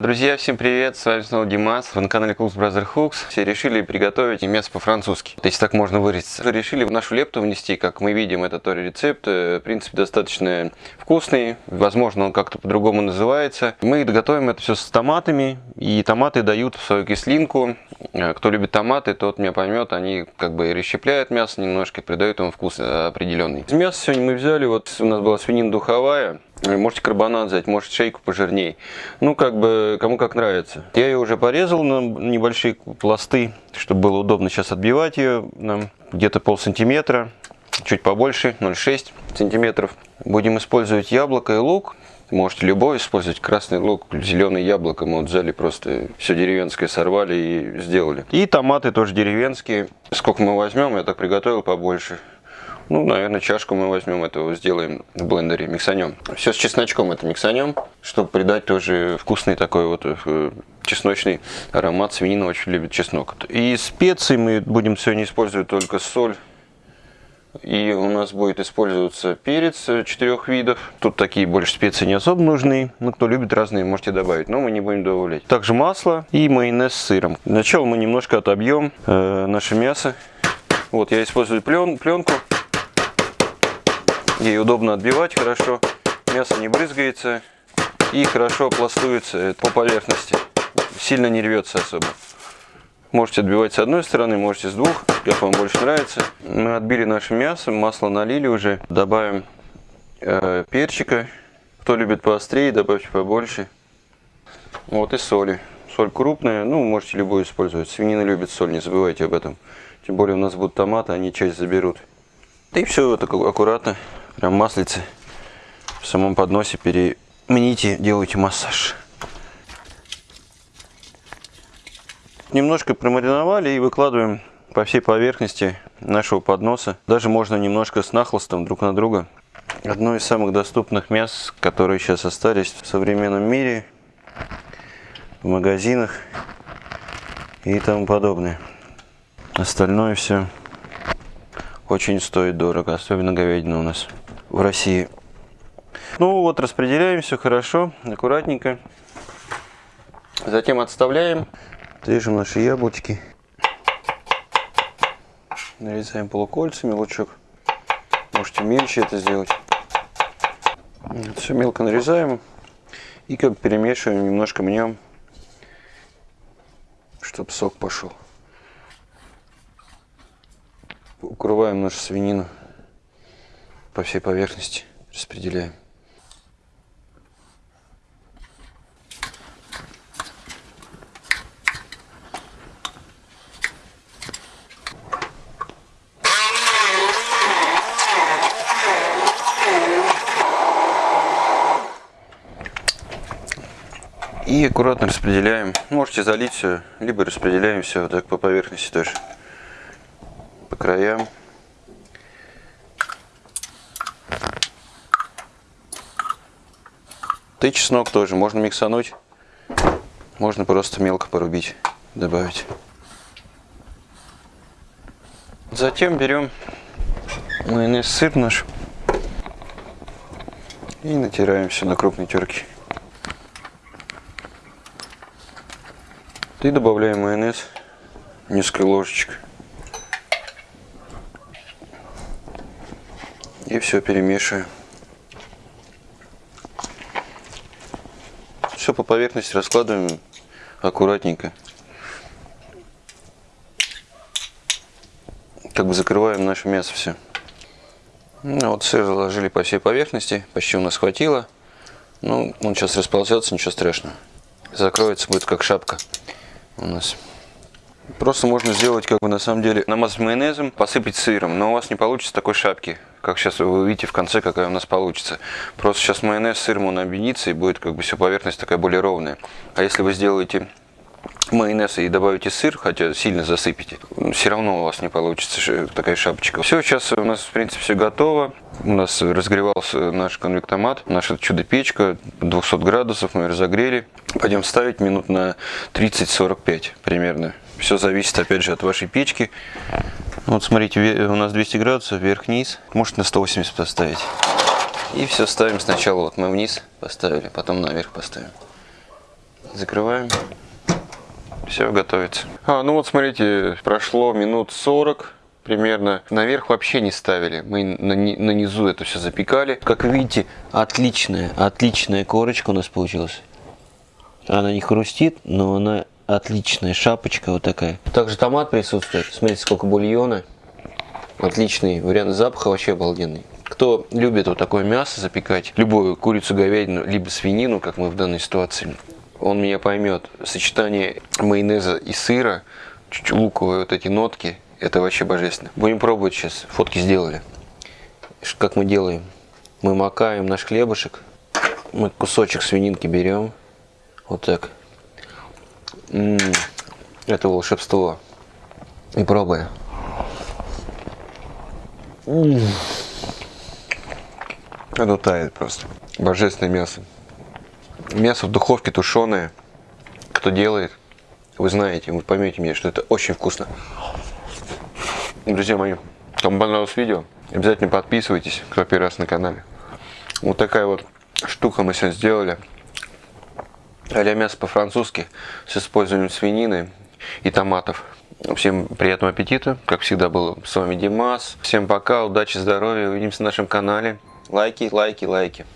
Друзья, всем привет, с вами снова Димас, вы на канале Cooks Brother Hooks. Все решили приготовить мясо по-французски, если так можно выразиться. Решили в нашу лепту внести, как мы видим, это тоже рецепт, э, в принципе, достаточно вкусный, возможно, он как-то по-другому называется. Мы готовим это все с томатами, и томаты дают свою кислинку. Э, кто любит томаты, тот меня поймет, они как бы расщепляют мясо немножко, придают ему вкус определенный. Из мяса сегодня мы взяли, вот у нас была свинина духовая, Можете карбонат взять, может шейку пожирней. Ну, как бы, кому как нравится. Я ее уже порезал на небольшие пласты, чтобы было удобно сейчас отбивать ее. Где-то пол сантиметра, чуть побольше, 0,6 сантиметров. Будем использовать яблоко и лук. Можете любой использовать, красный лук, зеленый яблоко. Мы вот взяли просто все деревенское, сорвали и сделали. И томаты тоже деревенские. Сколько мы возьмем, я так приготовил побольше. Ну, наверное, чашку мы возьмем этого, сделаем в блендере, миксанем. Все с чесночком это миксанем, чтобы придать тоже вкусный такой вот э, чесночный аромат. Свинина очень любит чеснок. И специи мы будем сегодня использовать только соль. И у нас будет использоваться перец четырех видов. Тут такие больше специи не особо нужны. Ну, кто любит разные, можете добавить. Но мы не будем добавлять. Также масло и майонез с сыром. Сначала мы немножко отобьем э, наше мясо. Вот я использую плен, пленку. Ей удобно отбивать хорошо, мясо не брызгается и хорошо пластуется по поверхности. Сильно не рвется особо. Можете отбивать с одной стороны, можете с двух, как вам больше нравится. Мы отбили наше мясо, масло налили уже. Добавим э, перчика. Кто любит поострее, добавьте побольше. Вот и соли. Соль крупная, ну можете любую использовать. Свинина любит соль, не забывайте об этом. Тем более у нас будут томаты, они часть заберут. И все вот так аккуратно прям маслице в самом подносе перемените, делайте массаж. Немножко промариновали и выкладываем по всей поверхности нашего подноса. Даже можно немножко с нахлостом друг на друга. Одно из самых доступных мяс, которые сейчас остались в современном мире, в магазинах и тому подобное. Остальное все очень стоит дорого, особенно говядина у нас в России. Ну вот, распределяем все хорошо, аккуратненько. Затем отставляем. Режем наши яблочки. Нарезаем полукольцами лучок. Можете мельче это сделать. Все мелко нарезаем. И как перемешиваем, немножко мнем, чтобы сок пошел. Укрываем нашу свинину по всей поверхности распределяем. И аккуратно распределяем. Можете залить все, либо распределяем все так по поверхности тоже. По краям. И чеснок тоже можно миксануть, можно просто мелко порубить, добавить. Затем берем майонез сыр наш и натираем все на крупной терке. И добавляем майонез, несколько ложечек. И все перемешиваем. Все по поверхности раскладываем аккуратненько. Как бы закрываем наше мясо все. Ну, вот сыр заложили по всей поверхности, почти у нас хватило. Ну, он сейчас расползется, ничего страшного. Закроется, будет как шапка у нас. Просто можно сделать, как бы на самом деле, намазать майонезом, посыпать сыром, но у вас не получится такой шапки, как сейчас вы увидите в конце, какая у нас получится. Просто сейчас майонез с сыром он объединится и будет как бы все поверхность такая более ровная. А если вы сделаете майонез и добавите сыр, хотя сильно засыпите, все равно у вас не получится такая шапочка. Все, сейчас у нас в принципе все готово. У нас разогревался наш конвектомат, наша чудо-печка, 200 градусов мы разогрели. Пойдем ставить минут на 30-45 примерно. Все зависит опять же от вашей печки. Вот смотрите, у нас 200 градусов, вверх-вниз. Может на 180 поставить. И все ставим сначала, вот мы вниз поставили, потом наверх поставим. Закрываем. Все, готовится. А, ну вот смотрите, прошло минут 40 примерно. Наверх вообще не ставили. Мы на, на низу это все запекали. Как видите, отличная, отличная корочка у нас получилась. Она не хрустит, но она отличная шапочка вот такая. Также томат присутствует. Смотрите, сколько бульона. Отличный вариант запаха, вообще обалденный. Кто любит вот такое мясо запекать, любую курицу, говядину, либо свинину, как мы в данной ситуации, он меня поймет. Сочетание майонеза и сыра, чуть луковые вот эти нотки, это вообще божественно. Будем пробовать сейчас. Фотки сделали. Как мы делаем? Мы макаем наш хлебушек. Мы кусочек свининки берем. Вот так. Это волшебство. И -м. Оно тает просто. Божественное мясо. Мясо в духовке тушеное. Кто делает, вы знаете, вы поймете мне, что это очень вкусно. Друзья мои, кому понравилось видео, обязательно подписывайтесь, кто первый раз на канале. Вот такая вот штука мы сегодня сделали. А мясо по-французски с использованием свинины и томатов. Всем приятного аппетита. Как всегда был с вами Димас. Всем пока, удачи, здоровья. Увидимся на нашем канале. Лайки, лайки, лайки.